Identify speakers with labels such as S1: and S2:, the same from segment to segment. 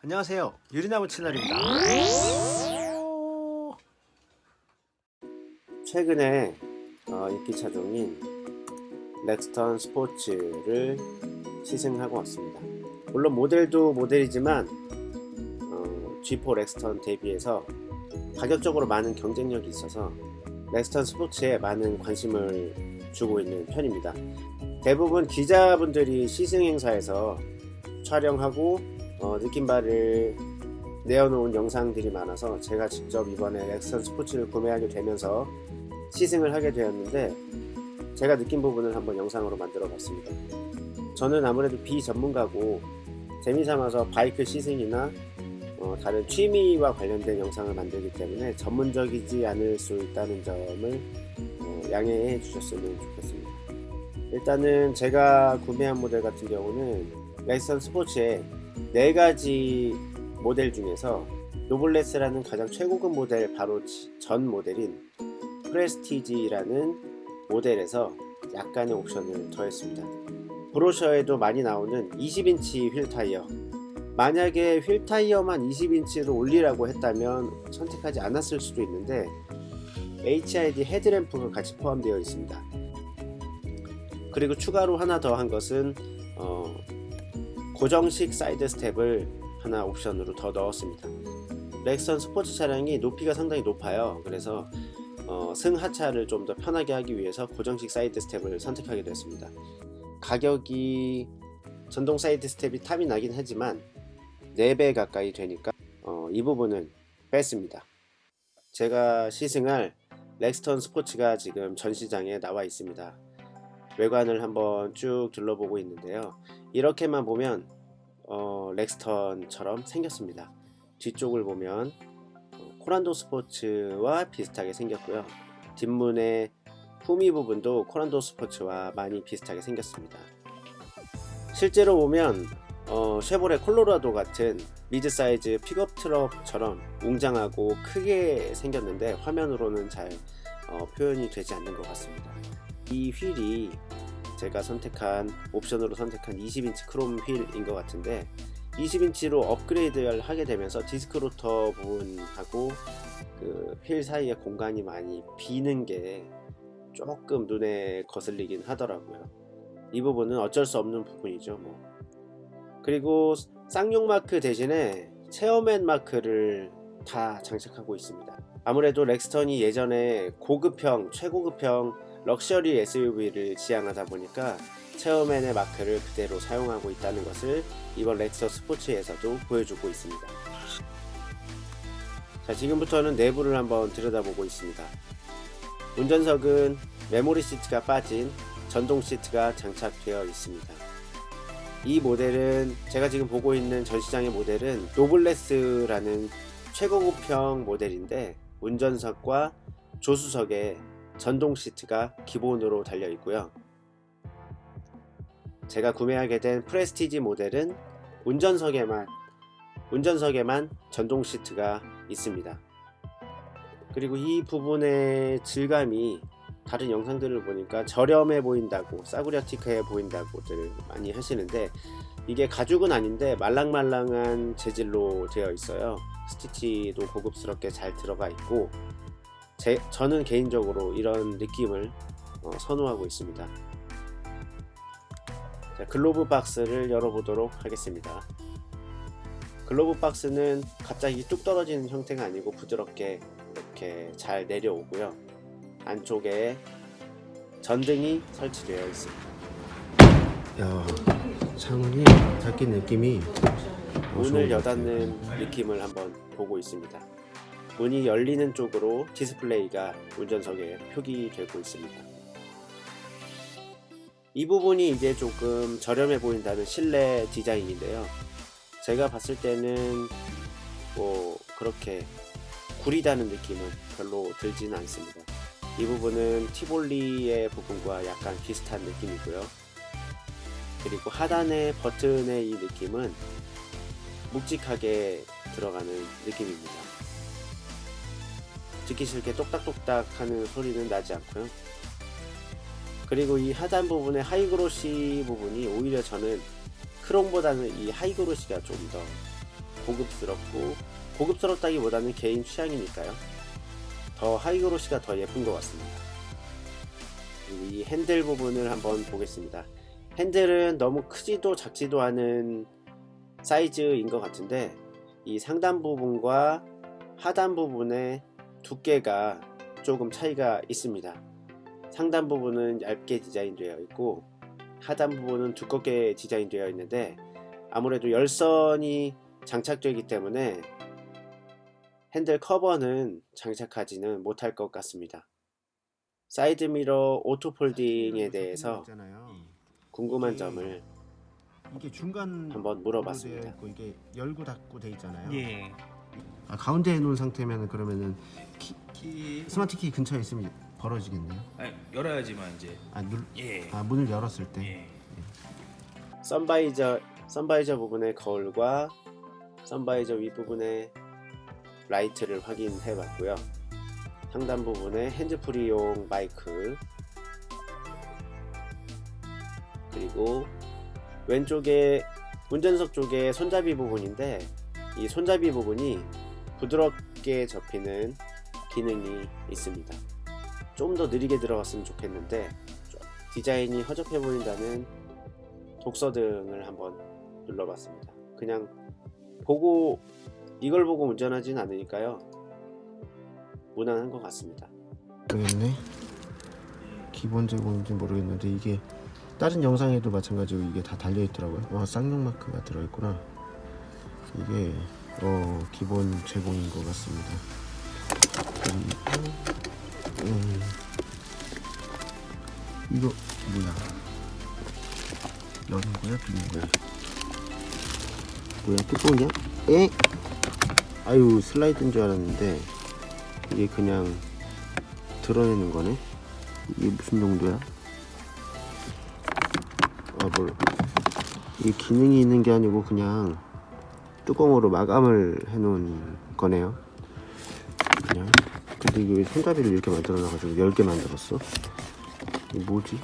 S1: 안녕하세요 유리나무 채널입니다
S2: 최근에 어, 인기 차종인 렉스턴 스포츠를 시승하고 왔습니다. 물론 모델도 모델이지만 어, G4 렉스턴 대비해서 가격적으로 많은 경쟁력이 있어서 렉스턴 스포츠에 많은 관심을 주고 있는 편입니다. 대부분 기자분들이 시승 행사에서 촬영하고 어, 느낌바를 내어놓은 영상들이 많아서 제가 직접 이번에 렉스턴 스포츠를 구매하게 되면서 시승을 하게 되었는데 제가 느낀 부분을 한번 영상으로 만들어 봤습니다. 저는 아무래도 비전문가고 재미삼아서 바이크 시승이나 어, 다른 취미와 관련된 영상을 만들기 때문에 전문적이지 않을 수 있다는 점을 어, 양해해 주셨으면 좋겠습니다. 일단은 제가 구매한 모델 같은 경우는 렉스턴 스포츠의 4가지 모델 중에서 노블레스라는 가장 최고급 모델 바로 전 모델인 프레스티지라는 모델에서 약간의 옵션을 더했습니다. brochure에도 많이 나오는 20인치 휠 타이어 만약에 휠 타이어만 20인치로 올리라고 했다면 선택하지 않았을 수도 있는데 HID 헤드램프가 같이 포함되어 있습니다. 그리고 추가로 하나 더 한 것은 어, 고정식 side step을 하나 옵션으로 더 넣었습니다. 렉스턴 스포츠 차량이 높이가 상당히 높아요. 그래서 어, 승하차를 좀 더 편하게 하기 위해서 고정식 side step을 선택하게 됐습니다. 가격이 전동 side step이 탐이 나긴 하지만 4배 가까이 되니까 어, 이 부분은 뺐습니다. 제가 시승할 렉스턴 스포츠가 지금 전시장에 나와 있습니다. 외관을 한번 쭉 둘러보고 있는데요. 이렇게만 보면 어, 렉스턴처럼 생겼습니다. 뒤쪽을 보면 코란도 스포츠와 비슷하게 생겼고요. 뒷문의 후미 부분도 코란도 스포츠와 많이 비슷하게 생겼습니다. 실제로 보면 어, 쉐보레 콜로라도 같은 mid-size 픽업 트럭처럼 웅장하고 크게 생겼는데 화면으로는 잘 어, 표현이 되지 않는 것 같습니다. 이 휠이 제가 선택한 옵션으로 선택한 20인치 크롬 휠인 것 같은데 20인치로 업그레이드를 하게 되면서 디스크 로터 부분하고 그 휠 사이에 공간이 많이 비는 게 조금 눈에 거슬리긴 하더라고요. 이 부분은 어쩔 수 없는 부분이죠. 뭐. 그리고 쌍용 마크 대신에 체어맨 마크를 다 장착하고 있습니다. 아무래도 렉스턴이 예전에 고급형, 최고급형 럭셔리 SUV를 지향하다 보니까 체어맨의 마크를 그대로 사용하고 있다는 것을 이번 렉스턴 스포츠에서도 보여주고 있습니다. 자 지금부터는 내부를 한번 들여다보고 있습니다. 운전석은 메모리 시트가 빠진 전동 시트가 장착되어 있습니다. 이 모델은 제가 지금 보고 있는 전시장의 모델은 노블레스라는 최고급형 모델인데 운전석과 조수석에 전동 시트가 기본으로 달려 있고요. 제가 구매하게 된 프레스티지 모델은 운전석에만 운전석에만 전동 시트가 있습니다. 그리고 이 부분의 질감이 다른 영상들을 보니까 저렴해 보인다고 싸구려티크해 보인다고들 많이 하시는데 이게 가죽은 아닌데 말랑말랑한 재질로 되어 있어요 스티치도 고급스럽게 잘 들어가 있고 제, 저는 개인적으로 이런 느낌을 어, 선호하고 있습니다. 자, glove box를 열어보도록 하겠습니다. glove box는 갑자기 뚝 떨어지는 형태가 아니고 부드럽게 이렇게 잘 내려오고요. 안쪽에 전등이 설치되어 있습니다. 야 창문이 닫힌 느낌이 문을 여닫는 느낌을 한번 보고 있습니다 문이 열리는 쪽으로 디스플레이가 운전석에 표기되고 있습니다. 이 부분이 이제 조금 저렴해 보인다는 실내 디자인인데요. 제가 봤을 때는 뭐 그렇게 구리다는 느낌은 별로 들지는 않습니다. 이 부분은 티볼리의 부분과 약간 비슷한 느낌이고요. 그리고 하단의 버튼의 이 느낌은 묵직하게 들어가는 느낌입니다 듣기 싫게 똑딱똑딱 하는 소리는 나지 않고요 그리고 이 하단 부분의 high glossy 부분이 오히려 저는 크롬보다는 이 high glossy가 좀 더 고급스럽고 고급스럽다기보다는 개인 취향이니까요. 더 high glossy가 더 예쁜 것 같습니다. 그리고 이 핸들 부분을 한번 보겠습니다. 핸들은 너무 크지도 작지도 않은 사이즈인 것 같은데 이 상단 부분과 하단 부분의 두께가 조금 차이가 있습니다. 상단 부분은 얇게 디자인되어 있고 하단 부분은 두껍게 디자인되어 있는데 아무래도 열선이 장착되기 때문에 핸들 커버는 장착하지는 못할 것 같습니다. 사이드미러 auto folding에 대해서 궁금한 점을
S1: 이게 중간
S2: 한번 물어봤습니다.
S1: 이게 열고 닫고 돼 있잖아요.
S3: 예.
S1: 아, 가운데 해놓은 상태면 그러면은 키,
S3: 키
S1: 스마트 키 근처에 있으면 벌어지겠네요.
S3: 아니, 열어야지만 이제
S1: 아, 눌,
S3: 예.
S1: 아 문을 열었을 때.
S3: 예.
S2: sun visor sun visor 부분의 거울과 sun visor 윗부분의 라이트를 확인해 봤고요. 상단 부분에 핸즈프리용 마이크 그리고 왼쪽에 운전석 쪽에 손잡이 부분인데 이 손잡이 부분이 부드럽게 접히는 기능이 있습니다. 좀 더 느리게 들어갔으면 좋겠는데 좀 디자인이 허접해 보인다는 독서 등을 한번 눌러봤습니다. 그냥 보고 이걸 보고 운전하진 않으니까요. 무난한 것 같습니다.
S1: 모르겠네. 기본 제공인지 모르겠는데 이게 다른 영상에도 마찬가지로 이게 다 달려 있더라고요. 와 쌍용 마크가 들어있구나. 이게 어 기본 제공인 것 같습니다. 음, 이거 뭐야? 여는 거야, 비는 거야? 뭐야, 뚜껑이야? 에? 아유 슬라이드인 줄 알았는데 이게 그냥 드러내는 거네. 이게 무슨 용도야? 아, 뭘. 이게 기능이 있는 게 아니고 그냥 뚜껑으로 마감을 해 놓은 거네요. 그냥. 근데 이게 왜 손잡이를 이렇게 만들어 놔가지고 10개 만들었어? 이게 뭐지?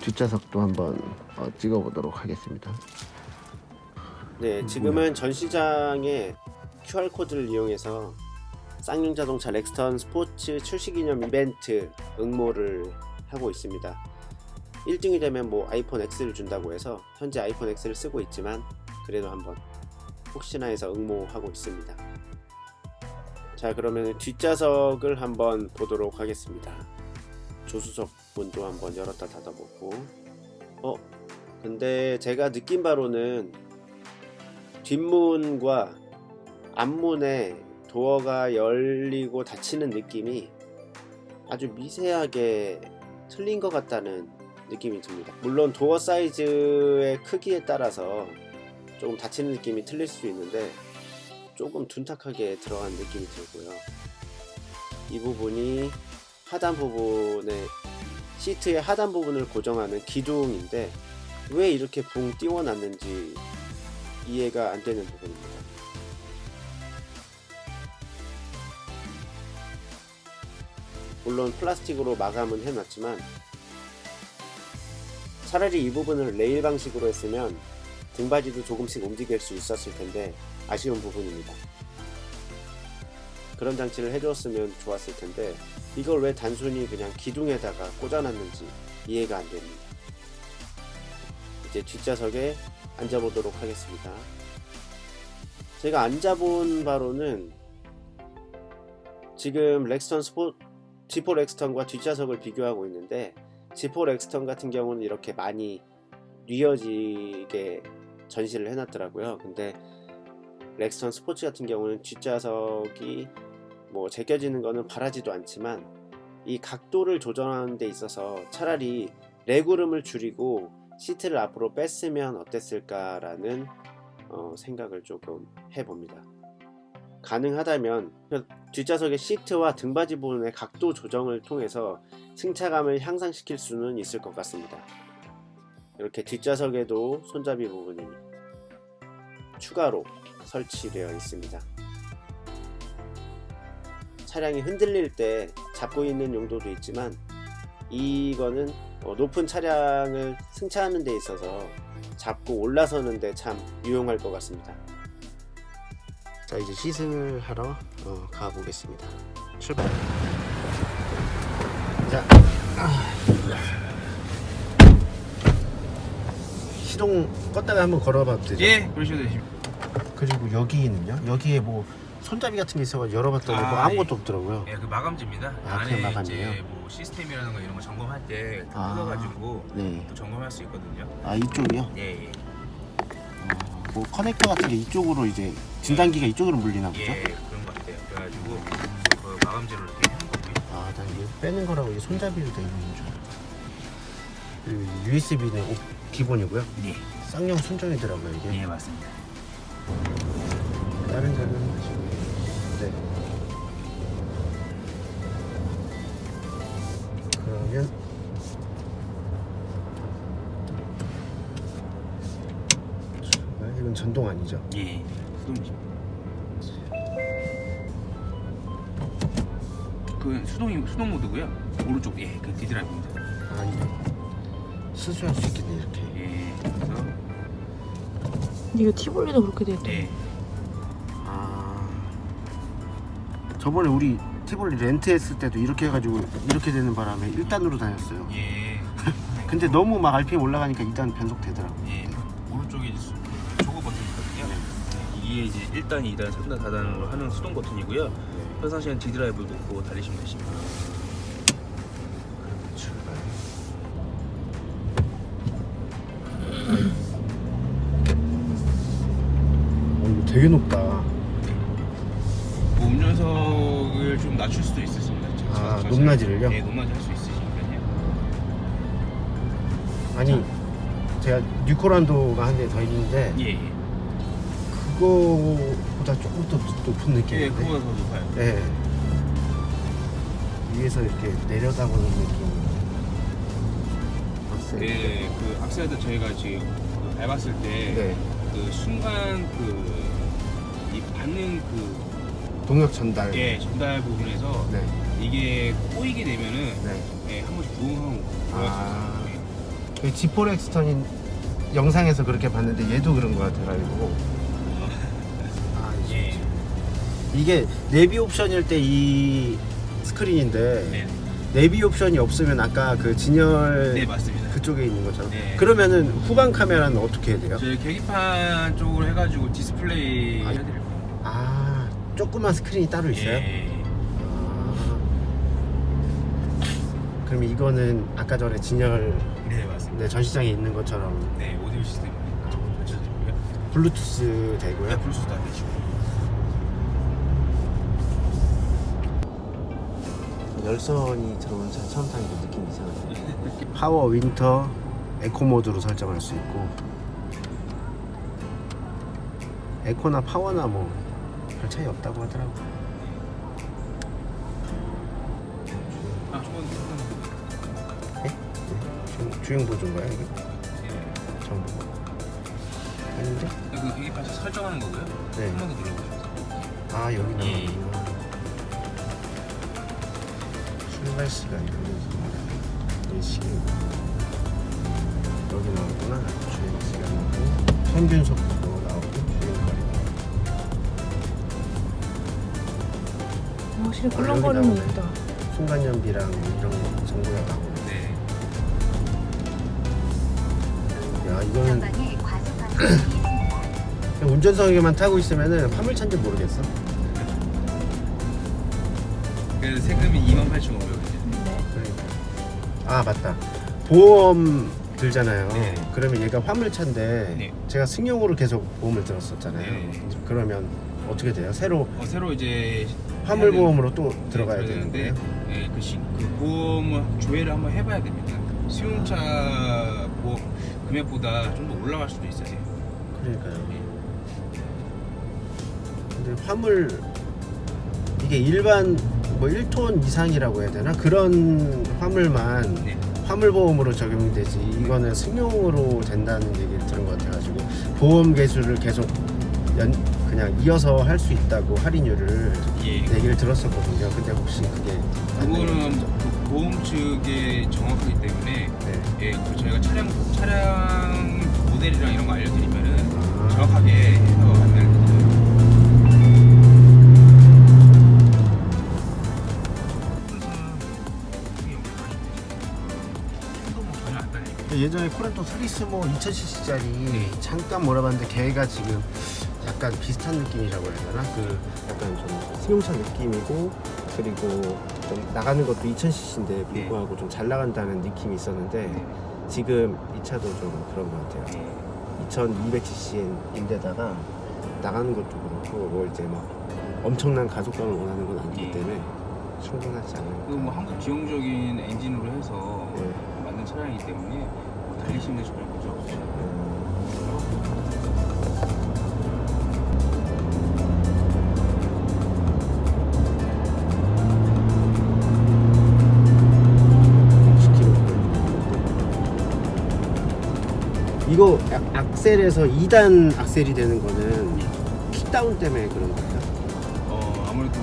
S1: 뒷좌석도 한번 어, 찍어 보도록 하겠습니다.
S2: 네, 지금은 전 시장에 QR 코드를 이용해서 쌍용 자동차 렉스턴 스포츠 출시 기념 이벤트 응모를 하고 있습니다. 1등이 되면 뭐 아이폰 X를 준다고 해서 현재 아이폰 X를 쓰고 있지만 그래도 한번 혹시나 해서 응모하고 있습니다. 자 그러면 뒷좌석을 한번 보도록 하겠습니다. 조수석 문도 한번 열었다 닫아보고 어 근데 제가 느낀 바로는 뒷문과 앞문에 도어가 열리고 닫히는 느낌이 아주 미세하게 틀린 것 같다는 느낌이 듭니다. 물론 도어 사이즈의 크기에 따라서 조금 닫히는 느낌이 틀릴 수 있는데 조금 둔탁하게 들어간 느낌이 들고요. 이 부분이 하단 부분에 시트의 하단 부분을 고정하는 기둥인데 왜 이렇게 붕 띄워 놨는지 이해가 안 되는 부분입니다. 물론 플라스틱으로 마감은 해놨지만 차라리 이 부분을 레일 방식으로 했으면 등받이도 조금씩 움직일 수 있었을 텐데 아쉬운 부분입니다. 그런 장치를 해주었으면 좋았을 텐데 이걸 왜 단순히 그냥 기둥에다가 꽂아놨는지 이해가 안 됩니다. 이제 뒷좌석에 앉아보도록 하겠습니다. 제가 앉아본 바로는 지금 렉스턴 스포 G4 렉스턴과 뒷좌석을 비교하고 있는데 G4 렉스턴 같은 경우는 이렇게 많이 뉘어지게 전시를 해놨더라고요. 근데 렉스턴 스포츠 같은 경우는 뒷좌석이 뭐 제껴지는 거는 바라지도 않지만 이 각도를 조정하는 데 있어서 차라리 레그룸을 줄이고 시트를 앞으로 뺐으면 어땠을까라는 어, 생각을 조금 해봅니다. 가능하다면 뒷좌석의 시트와 등받이 부분의 각도 조정을 통해서 승차감을 향상시킬 수는 있을 것 같습니다. 이렇게 뒷좌석에도 손잡이 부분이 추가로 설치되어 있습니다. 차량이 흔들릴 때 잡고 있는 용도도 있지만 이거는 어, 높은 차량을 승차하는 데 있어서 잡고 올라서는 데 참 유용할 것 같습니다.
S1: 자 이제 시승을 하러 어, 가보겠습니다. 출발. 자, 아. 시동 껐다가 한번 걸어봐도 되죠?
S3: 예, 그러셔도 되십니다.
S1: 그리고 여기는요? 여기에 뭐 손잡이 같은 게 있어서 열어봤더니 뭐
S3: 아,
S1: 아무것도
S3: 예.
S1: 없더라고요.
S3: 예, 그 마감지입니다.
S1: 아,
S3: 안에
S1: 마감이에요?
S3: 이제 뭐 시스템이라든가 이런 거 점검할 때
S1: 아.
S3: 뜯어가지고
S1: 네.
S3: 또 점검할 수 있거든요.
S1: 아 이쪽이요?
S3: 예, 예,
S1: 어, 뭐 커넥터 같은 게 이쪽으로 이제 진단기가 이쪽으로 물리나 보죠?
S3: 예, 그런 것 같아요. 그래가지고 그 마감지로 이렇게 한 거고요.
S1: 아, 난 이게 빼는 거라고 이게 손잡이로 되어 있는 줄 USB는 기본이고요.
S3: 예,
S1: 쌍용 순정이더라고요 이게.
S3: 예, 맞습니다.
S1: 다른 하시고. 네. 그러면 출발. 이건 전동 아니죠?
S3: 예, 수동이죠. 그 수동이 수동 모드고요. 오른쪽 예, 그 디드라이브입니다.
S1: 수수할 수 있겠네 이렇게.
S3: 예, 그래서
S4: 이거 티볼리도 그렇게 돼 있다.
S3: 예,
S1: 아 저번에 우리 티볼리 렌트했을 때도 이렇게 해가지고 이렇게 되는 바람에 1단으로 다녔어요.
S3: 예,
S1: 근데 너무 막 RPM 올라가니까 2단 변속 되더라고요.
S3: 예, 오른쪽에 이제 조거 버튼이거든요. 이게 이제 1단, 2단, 3단, 4단으로 하는 수동 버튼이고요. 평상시엔 D드라이브 놓고 달리시면 되십니다.
S1: 되게 높다.
S3: 뭐 운전석을 좀 낮출 수도 있으십니다.
S1: 아,
S3: 자세히.
S1: 높낮이를요?
S3: 네, 높낮이 할 수 있으시니까요.
S1: 아니, 제가 뉴코란도가 한 대 더 있는데
S3: 예, 예.
S1: 그거보다 조금 더 높은
S3: 예,
S1: 느낌인데.
S3: 그거보다 더 높아요.
S1: 네. 위에서 이렇게 내려다보는 느낌. 박스.
S3: 네, 그 악셀도 저희가 지금 그 밟았을 때그
S1: 네.
S3: 순간 그 이 받는 그
S1: 동력 전달.
S3: 예, 전달 부분에서
S1: 네.
S3: 이게 꼬이게 되면은
S1: 네.
S3: 예, 한 번씩 부응하고
S1: 아. 그 G4 렉스턴인 영상에서 그렇게 봤는데 얘도 그런 거 같아가지고. 아,
S3: 예.
S1: 이게 내비 옵션일 때 이 스크린인데
S3: 네,
S1: 내비 옵션이 없으면 아까 그 진열
S3: 네 맞습니다.
S1: 그쪽에 있는 것처럼
S3: 네.
S1: 그러면은 후방 카메라는 어떻게 해야 돼요?
S3: 저희 계기판 쪽으로 해가지고 디스플레이
S1: 아,
S3: 해드릴 거예요.
S1: 아 조그만 스크린이 따로 있어요?
S3: 예.
S1: 아. 그럼 이거는 아까 전에 진열
S3: 네 맞습니다.
S1: 네, 전시장에 있는 것처럼
S3: 네 오디오 시스템 전시되고요.
S1: 블루투스 되고요.
S3: 네 블루투스도 안 되시고.
S1: 열선이 들어온 차 처음 타니까 느낌이 이상하네. 파워 winter eco 모드로 설정할 수 있고 eco나 파워나 뭐 별 차이 없다고 하더라고.
S3: 아 저건
S1: 네? 주, 주행 보조인가요 이게?
S3: 예.
S1: 정보. 아닌데?
S3: 그 계기판 설정하는 거고요.
S1: 네.
S3: 한 번 더 눌러보세요.
S1: 아 여기
S3: 예.
S1: 나오는구나. 출발 시간 몇 시간? 여기 나오구나. 주행 시간하고 평균 속도
S4: 확실히
S1: 아,
S4: 꿀렁거리는
S1: 나오네.
S4: 예쁘다.
S1: 순간 연비랑 이런 거 정보가 나오고.
S3: 네.
S1: 야 이거는 운전석에만 타고 있으면은 화물차인지 모르겠어.
S3: 그래서 세금이 28,500원이죠.
S4: 네.
S1: 그러니까. 아 맞다. 보험 들잖아요.
S3: 네.
S1: 그러면 얘가 화물차인데
S3: 네.
S1: 제가 승용으로 계속 보험을 들었었잖아요.
S3: 네.
S1: 그러면 어떻게 돼요? 새로
S3: 어, 새로 이제
S1: 화물 보험으로 또
S3: 네,
S1: 들어가야
S3: 들어가야
S1: 되는
S3: 되는데? 네, 그, 시, 그 보험을 조회를 한번 해봐야 됩니다. 수용차 보 금액보다 좀 더 올라갈 수도 있어요.
S1: 그러니까요.
S3: 네.
S1: 근데 화물 이게 일반 뭐 1톤 이상이라고 해야 되나? 그런 화물만
S3: 네.
S1: 화물 보험으로 적용이 되지 이거는 승용으로 된다는 얘기를 들은 것 같아가지고 보험 개수를 계속 연, 그냥 이어서 할 수 있다고 할인율을
S3: 예.
S1: 얘기를 들었었거든요. 근데 혹시 그게
S3: 그거는 보험 측에 정확하기 때문에
S1: 네.
S3: 예, 그 저희가 차량 차량 모델이랑 이런 거 알려드리면은
S1: 아.
S3: 정확하게 해서 만들 예전에
S1: 코렌토 스리스모 2000cc짜리
S3: 네.
S1: 잠깐 몰아봤는데 걔가 지금 약간 비슷한 느낌이라고 해야 되나? 그 약간 좀 승용차 느낌이고 그리고 좀 나가는 것도 2000cc인데 불구하고 좀 잘 나간다는 느낌이 있었는데
S3: 네.
S1: 지금 이 차도 좀 그런 것 같아요.
S3: 네.
S1: 2200cc인데다가 나가는 것도 그렇고 뭐 이제 막 엄청난 가속감을 원하는 건 아니기
S3: 예.
S1: 때문에 충분하지 않을까.
S3: 그뭐 한국 지형적인 엔진으로 해서
S1: 네.
S3: 만든 차량이기 때문에 뭐 달리시는 데 전혀 문제
S1: 이거 악- 악셀에서 2단 악셀이 되는 거는 킥다운 때문에 그런 거예요.
S3: 어 아무래도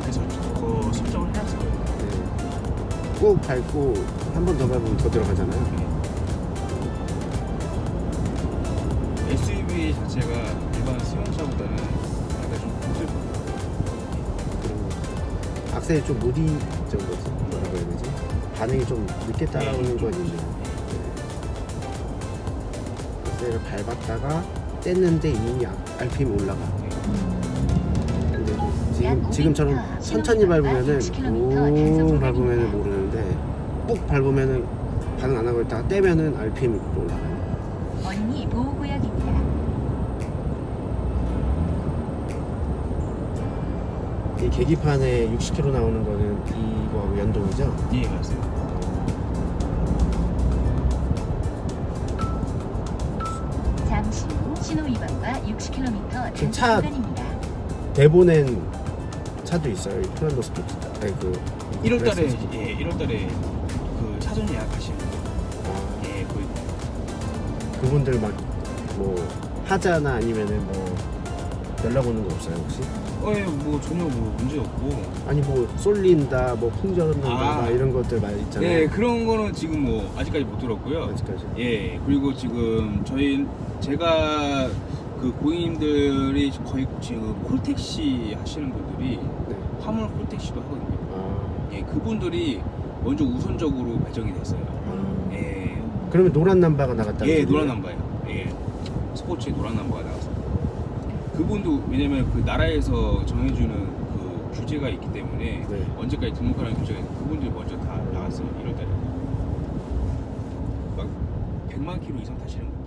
S3: 그래서 더 설정을 거예요.
S1: 네. 꾹 밟고 한 번 더 밟으면 더 들어가잖아요.
S3: SUV 자체가 일반 승용차보다는 약간 좀
S1: 그리고 악셀이 좀 거지 뭐라고 해야 되지? 반응이 좀 늦게 따라오는 건 있네요. 악셀을 밟았다가 뗐는데 이미 RPM이 올라가. 근데 지금 지금처럼 천천히 밟으면은 웅 밟으면은 모르는데 꾹 밟으면은 반응 안 하고 있다가 떼면은 RPM이 또 올라가요.
S5: 언니 보호구역입니다.
S1: 이 계기판에 60km 나오는 거는 이거하고 연동이죠?
S3: 예 맞습니
S5: 신호 위반과 60km 단속
S1: 차-
S5: 구간입니다.
S1: 대보낸 차도 있어요. 이 플란더 스포츠. 아니 그
S3: 1월달에
S1: 그레스 스포츠.
S3: 예 1월달에 그 차선 예약하시는 분,
S1: 아,
S3: 예 그,
S1: 그분들 막 뭐 하자나 아니면은 뭐 연락 오는 거 없어요 혹시?
S3: 어예 뭐 전혀 뭐 문제 없고
S1: 아니 뭐 쏠린다, 뭐 풍전한다
S3: 아.
S1: 막 이런 것들 많이 있잖아요.
S3: 예 그런 거는 지금 뭐 아직까지 못 들었고요.
S1: 아직까지.
S3: 예 그리고 지금 저희 제가 그 고객님들이 거의 지금 콜택시 하시는 분들이
S1: 네.
S3: 화물 콜택시도 하거든요.
S1: 아,
S3: 예 그분들이 먼저 우선적으로 배정이 됐어요. 예,
S1: 그러면 노란 남바가 나갔다.
S3: 예 노란 남바예요. 예 스포츠에 노란 남바가 나와서 그분도 왜냐면 그 나라에서 정해주는 그 규제가 있기 때문에
S1: 네.
S3: 언제까지 등록하라는 규제가 있고 그분들이 먼저 다 나갔어요 1월달에 막 100만 킬로 이상 타시는 분